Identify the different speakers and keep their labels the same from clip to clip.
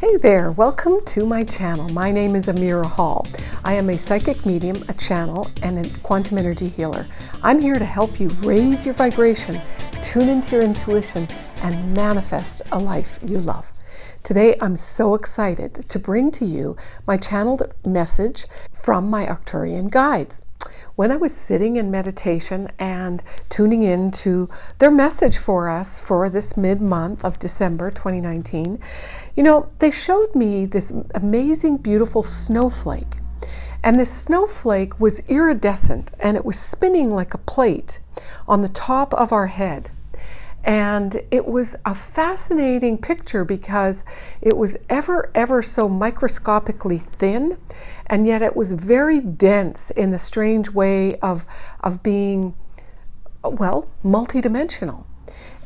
Speaker 1: Hey there, welcome to my channel. My name is Amira Hall. I am a psychic medium, a channel, and a quantum energy healer. I'm here to help you raise your vibration, tune into your intuition, and manifest a life you love. Today, I'm so excited to bring to you my channeled message from my Arcturian guides when I was sitting in meditation and tuning in to their message for us for this mid month of December 2019, you know, they showed me this amazing, beautiful snowflake. And this snowflake was iridescent and it was spinning like a plate on the top of our head. And it was a fascinating picture because it was ever, ever so microscopically thin, and yet it was very dense in the strange way of, of being, well, multidimensional.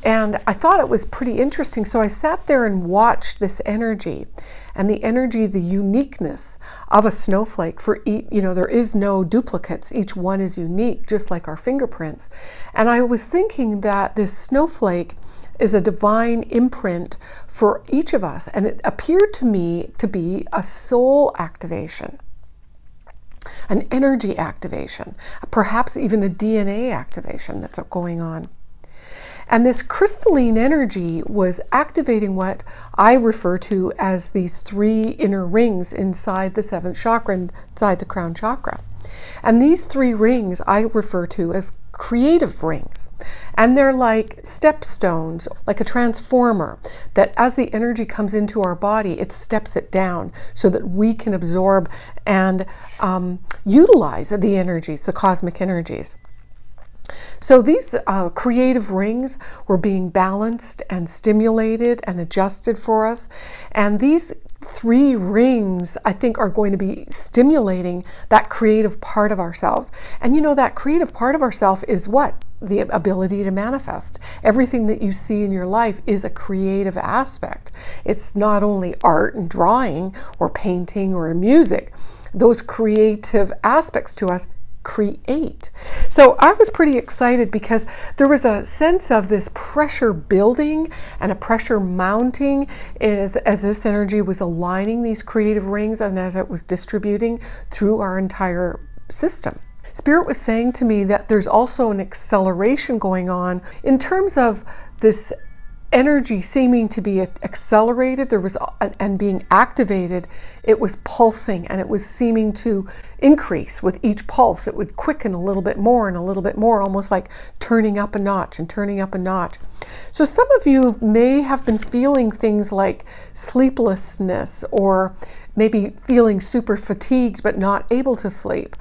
Speaker 1: And I thought it was pretty interesting. So I sat there and watched this energy and the energy, the uniqueness of a snowflake for each, you know, there is no duplicates. Each one is unique, just like our fingerprints. And I was thinking that this snowflake is a divine imprint for each of us. And it appeared to me to be a soul activation an energy activation, perhaps even a DNA activation that's going on. And this crystalline energy was activating what I refer to as these three inner rings inside the seventh chakra, inside the crown chakra. And these three rings I refer to as creative rings. And they're like stepstones, like a transformer, that as the energy comes into our body, it steps it down so that we can absorb and um, utilize the energies, the cosmic energies. So these uh, creative rings were being balanced and stimulated and adjusted for us. And these three rings, I think, are going to be stimulating that creative part of ourselves. And you know, that creative part of ourselves is what? The ability to manifest. Everything that you see in your life is a creative aspect. It's not only art and drawing or painting or music. Those creative aspects to us create. So I was pretty excited because there was a sense of this pressure building and a pressure mounting as, as this energy was aligning these creative rings and as it was distributing through our entire system. Spirit was saying to me that there's also an acceleration going on in terms of this energy seeming to be accelerated there was and being activated it was pulsing and it was seeming to increase with each pulse. It would quicken a little bit more and a little bit more almost like turning up a notch and turning up a notch. So some of you may have been feeling things like sleeplessness or maybe feeling super fatigued but not able to sleep.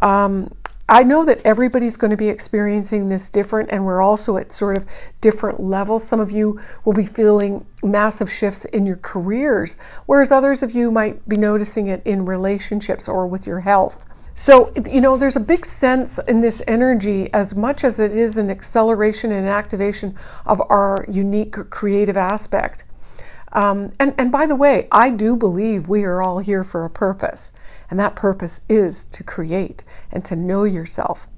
Speaker 1: Um, I know that everybody's going to be experiencing this different, and we're also at sort of different levels. Some of you will be feeling massive shifts in your careers, whereas others of you might be noticing it in relationships or with your health. So, you know, there's a big sense in this energy, as much as it is an acceleration and activation of our unique creative aspect. Um, and, and by the way, I do believe we are all here for a purpose, and that purpose is to create and to know yourself.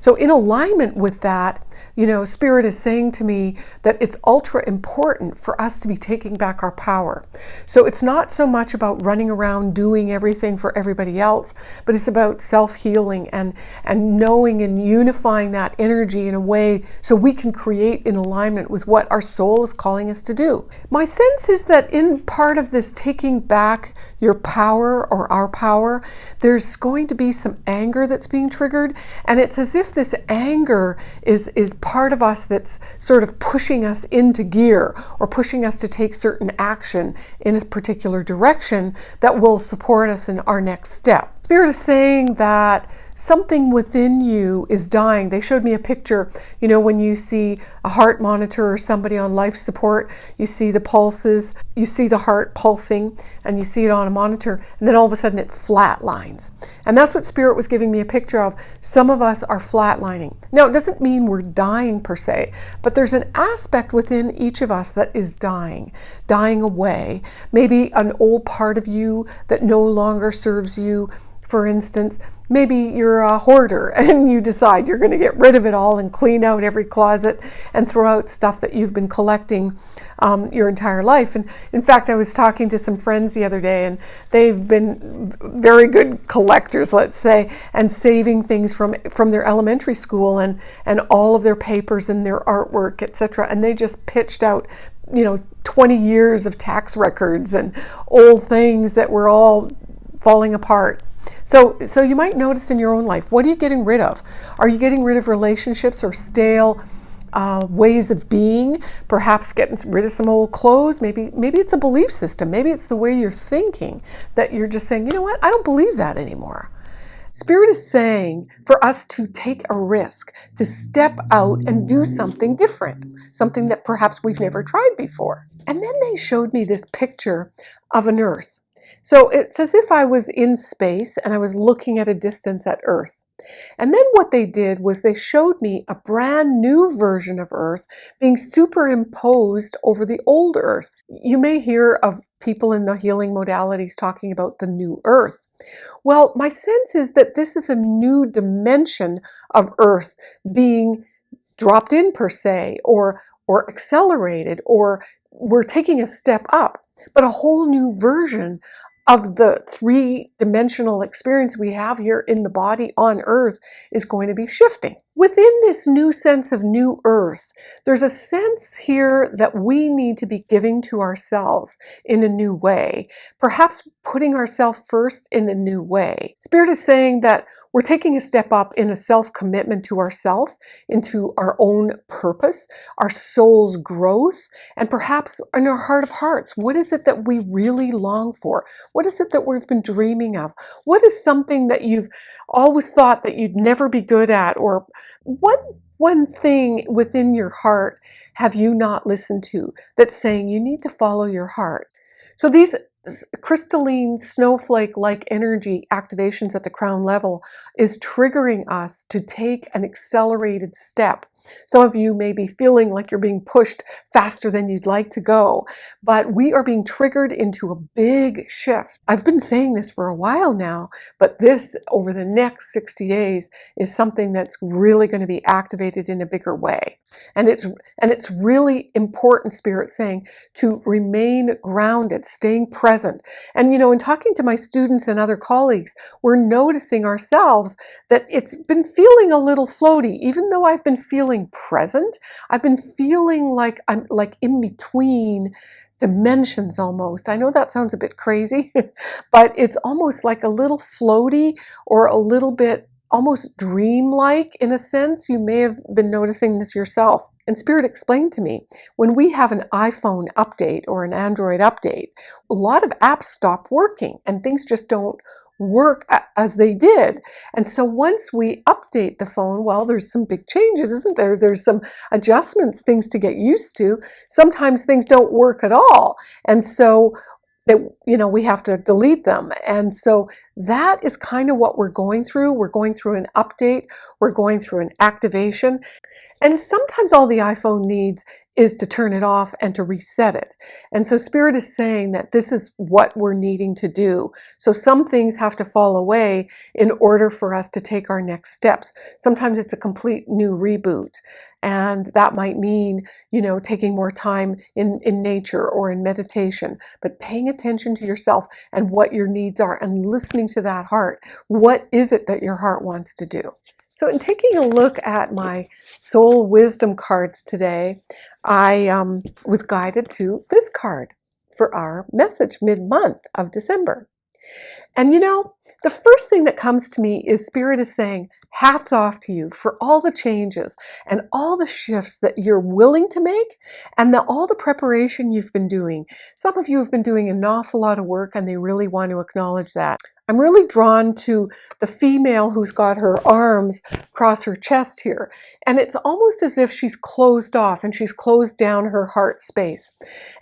Speaker 1: So, in alignment with that, you know, Spirit is saying to me that it's ultra important for us to be taking back our power. So, it's not so much about running around doing everything for everybody else, but it's about self healing and, and knowing and unifying that energy in a way so we can create in alignment with what our soul is calling us to do. My sense is that in part of this taking back your power or our power, there's going to be some anger that's being triggered, and it's as if this anger is, is part of us that's sort of pushing us into gear or pushing us to take certain action in a particular direction that will support us in our next step. Spirit is saying that something within you is dying. They showed me a picture, you know, when you see a heart monitor or somebody on life support, you see the pulses, you see the heart pulsing, and you see it on a monitor, and then all of a sudden it flatlines. And that's what Spirit was giving me a picture of. Some of us are flatlining. Now, it doesn't mean we're dying per se, but there's an aspect within each of us that is dying, dying away. Maybe an old part of you that no longer serves you for instance, maybe you're a hoarder and you decide you're going to get rid of it all and clean out every closet and throw out stuff that you've been collecting um, your entire life. And in fact, I was talking to some friends the other day and they've been very good collectors, let's say, and saving things from, from their elementary school and, and all of their papers and their artwork, etc. And they just pitched out you know 20 years of tax records and old things that were all falling apart so, so you might notice in your own life, what are you getting rid of? Are you getting rid of relationships or stale uh, ways of being? Perhaps getting rid of some old clothes. Maybe, maybe it's a belief system. Maybe it's the way you're thinking that you're just saying, you know what, I don't believe that anymore. Spirit is saying for us to take a risk, to step out and do something different, something that perhaps we've never tried before. And then they showed me this picture of an earth. So it's as if I was in space and I was looking at a distance at Earth. And then what they did was they showed me a brand new version of Earth being superimposed over the old Earth. You may hear of people in the healing modalities talking about the new Earth. Well, my sense is that this is a new dimension of Earth being dropped in per se, or, or accelerated, or we're taking a step up but a whole new version of the three-dimensional experience we have here in the body on earth is going to be shifting. Within this new sense of new earth, there's a sense here that we need to be giving to ourselves in a new way, perhaps putting ourselves first in a new way. Spirit is saying that we're taking a step up in a self-commitment to ourself, into our own purpose, our soul's growth, and perhaps in our heart of hearts, what is it that we really long for? What is it that we've been dreaming of? What is something that you've always thought that you'd never be good at or what one thing within your heart have you not listened to that's saying you need to follow your heart? So these crystalline snowflake-like energy activations at the crown level is triggering us to take an accelerated step some of you may be feeling like you're being pushed faster than you'd like to go, but we are being triggered into a big shift. I've been saying this for a while now, but this over the next 60 days is something that's really going to be activated in a bigger way. And it's, and it's really important, Spirit saying, to remain grounded, staying present. And, you know, in talking to my students and other colleagues, we're noticing ourselves that it's been feeling a little floaty, even though I've been feeling feeling present. I've been feeling like I'm like in between dimensions almost. I know that sounds a bit crazy, but it's almost like a little floaty or a little bit almost dreamlike in a sense. You may have been noticing this yourself. And Spirit explained to me, when we have an iPhone update or an Android update, a lot of apps stop working and things just don't work as they did. And so once we update the phone, well, there's some big changes, isn't there? There's some adjustments, things to get used to. Sometimes things don't work at all. And so that you know we have to delete them and so that is kind of what we're going through we're going through an update we're going through an activation and sometimes all the iPhone needs is to turn it off and to reset it. And so Spirit is saying that this is what we're needing to do. So some things have to fall away in order for us to take our next steps. Sometimes it's a complete new reboot. And that might mean, you know, taking more time in, in nature or in meditation, but paying attention to yourself and what your needs are and listening to that heart. What is it that your heart wants to do? So in taking a look at my soul wisdom cards today, I um, was guided to this card for our message mid-month of December. And you know, the first thing that comes to me is Spirit is saying, hats off to you for all the changes and all the shifts that you're willing to make and the, all the preparation you've been doing. Some of you have been doing an awful lot of work and they really want to acknowledge that. I'm really drawn to the female who's got her arms across her chest here. And it's almost as if she's closed off and she's closed down her heart space.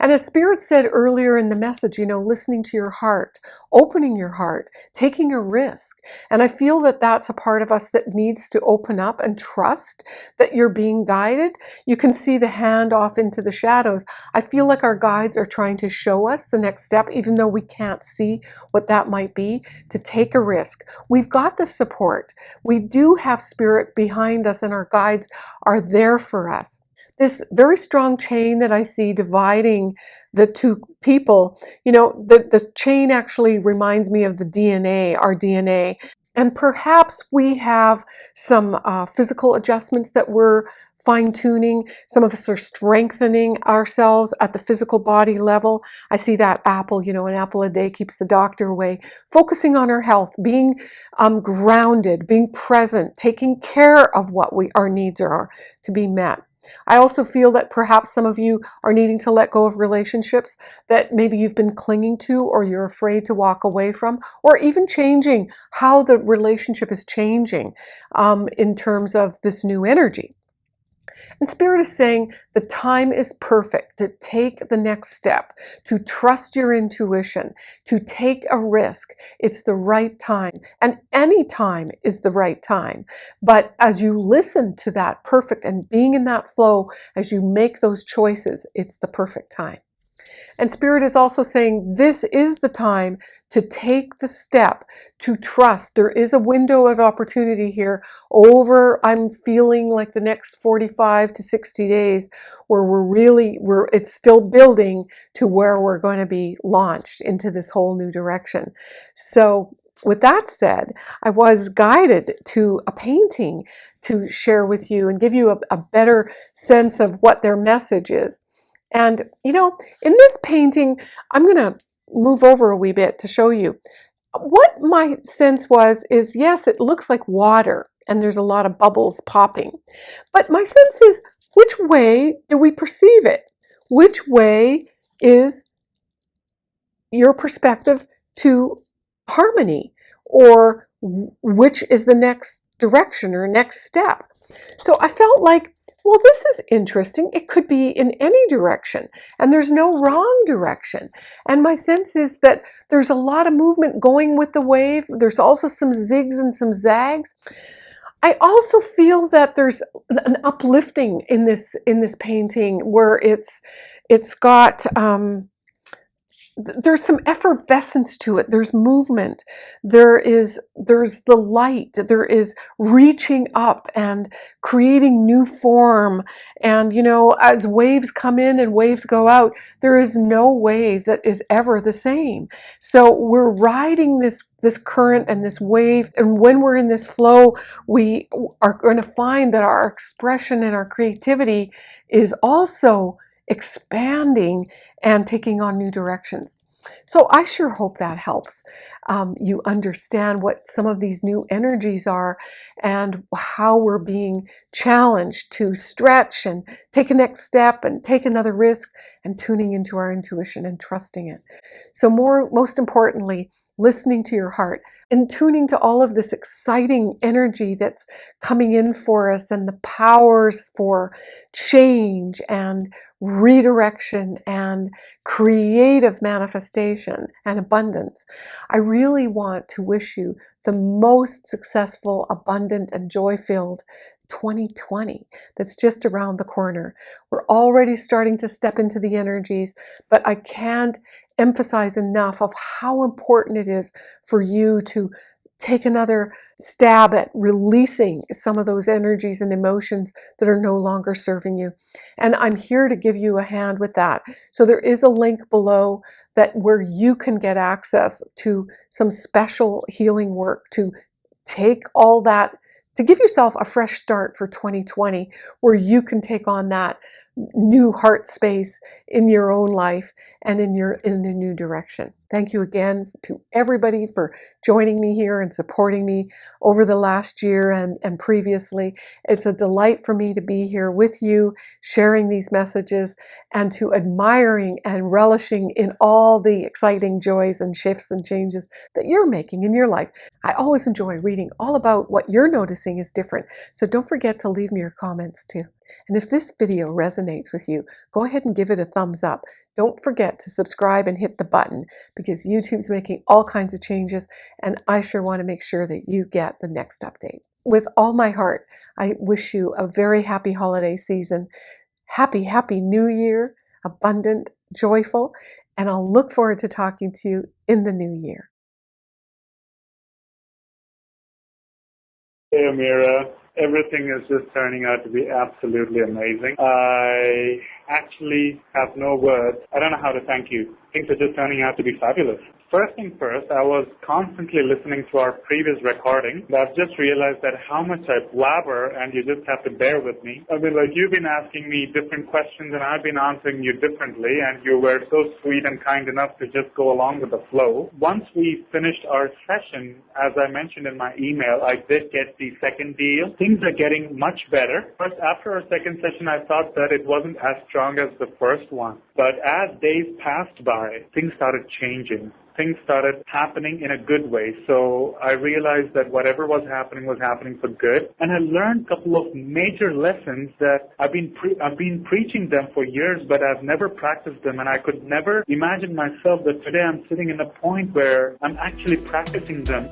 Speaker 1: And as Spirit said earlier in the message, you know, listening to your heart, opening your heart, taking a risk. And I feel that that's a part of us that needs to open up and trust that you're being guided. You can see the hand off into the shadows. I feel like our guides are trying to show us the next step, even though we can't see what that might be to take a risk. We've got the support. We do have spirit behind us and our guides are there for us. This very strong chain that I see dividing the two people, you know, the, the chain actually reminds me of the DNA, our DNA. And perhaps we have some uh, physical adjustments that we're fine tuning. Some of us are strengthening ourselves at the physical body level. I see that apple, you know, an apple a day keeps the doctor away. Focusing on our health, being um, grounded, being present, taking care of what we our needs are to be met. I also feel that perhaps some of you are needing to let go of relationships that maybe you've been clinging to or you're afraid to walk away from, or even changing how the relationship is changing um, in terms of this new energy. And Spirit is saying the time is perfect to take the next step, to trust your intuition, to take a risk. It's the right time. And any time is the right time. But as you listen to that perfect and being in that flow, as you make those choices, it's the perfect time. And Spirit is also saying this is the time to take the step to trust. There is a window of opportunity here over, I'm feeling like the next 45 to 60 days where we're really, we're, it's still building to where we're going to be launched into this whole new direction. So with that said, I was guided to a painting to share with you and give you a, a better sense of what their message is. And, you know, in this painting, I'm going to move over a wee bit to show you. What my sense was is, yes, it looks like water and there's a lot of bubbles popping. But my sense is, which way do we perceive it? Which way is your perspective to harmony? Or which is the next direction or next step? So I felt like well, this is interesting. It could be in any direction, and there's no wrong direction. And my sense is that there's a lot of movement going with the wave. There's also some zigs and some zags. I also feel that there's an uplifting in this in this painting where it's it's got um, there's some effervescence to it. There's movement. There is there's the light. There is reaching up and creating new form. And you know as waves come in and waves go out there is no wave that is ever the same. So we're riding this this current and this wave. And when we're in this flow we are going to find that our expression and our creativity is also expanding and taking on new directions. So I sure hope that helps um, you understand what some of these new energies are and how we're being challenged to stretch and take a next step and take another risk and tuning into our intuition and trusting it. So more, most importantly, listening to your heart and tuning to all of this exciting energy that's coming in for us and the powers for change and redirection and creative manifestation and abundance. I really want to wish you the most successful, abundant, and joy-filled 2020 that's just around the corner. We're already starting to step into the energies, but I can't emphasize enough of how important it is for you to take another stab at releasing some of those energies and emotions that are no longer serving you. And I'm here to give you a hand with that. So there is a link below that where you can get access to some special healing work to take all that to give yourself a fresh start for 2020 where you can take on that new heart space in your own life and in your in a new direction. Thank you again to everybody for joining me here and supporting me over the last year and, and previously. It's a delight for me to be here with you, sharing these messages and to admiring and relishing in all the exciting joys and shifts and changes that you're making in your life. I always enjoy reading all about what you're noticing is different. So don't forget to leave me your comments too. And if this video resonates with you, go ahead and give it a thumbs up. Don't forget to subscribe and hit the button because YouTube's making all kinds of changes and I sure want to make sure that you get the next update. With all my heart, I wish you a very happy holiday season. Happy, happy new year, abundant, joyful, and I'll look forward to talking to you in the new year.
Speaker 2: Hey, Amira. Everything is just turning out to be absolutely amazing. I actually have no words. I don't know how to thank you. Things are just turning out to be fabulous. First thing first, I was constantly listening to our previous recording. But I've just realized that how much I blabber and you just have to bear with me. I mean, like you've been asking me different questions and I've been answering you differently and you were so sweet and kind enough to just go along with the flow. Once we finished our session, as I mentioned in my email, I did get the second deal. Things are getting much better. First, after our second session, I thought that it wasn't as strong as the first one. But as days passed by, things started changing things started happening in a good way. So I realized that whatever was happening was happening for good. And I learned a couple of major lessons that I've been pre- I've been preaching them for years, but I've never practiced them. And I could never imagine myself that today I'm sitting in a point where I'm actually practicing them.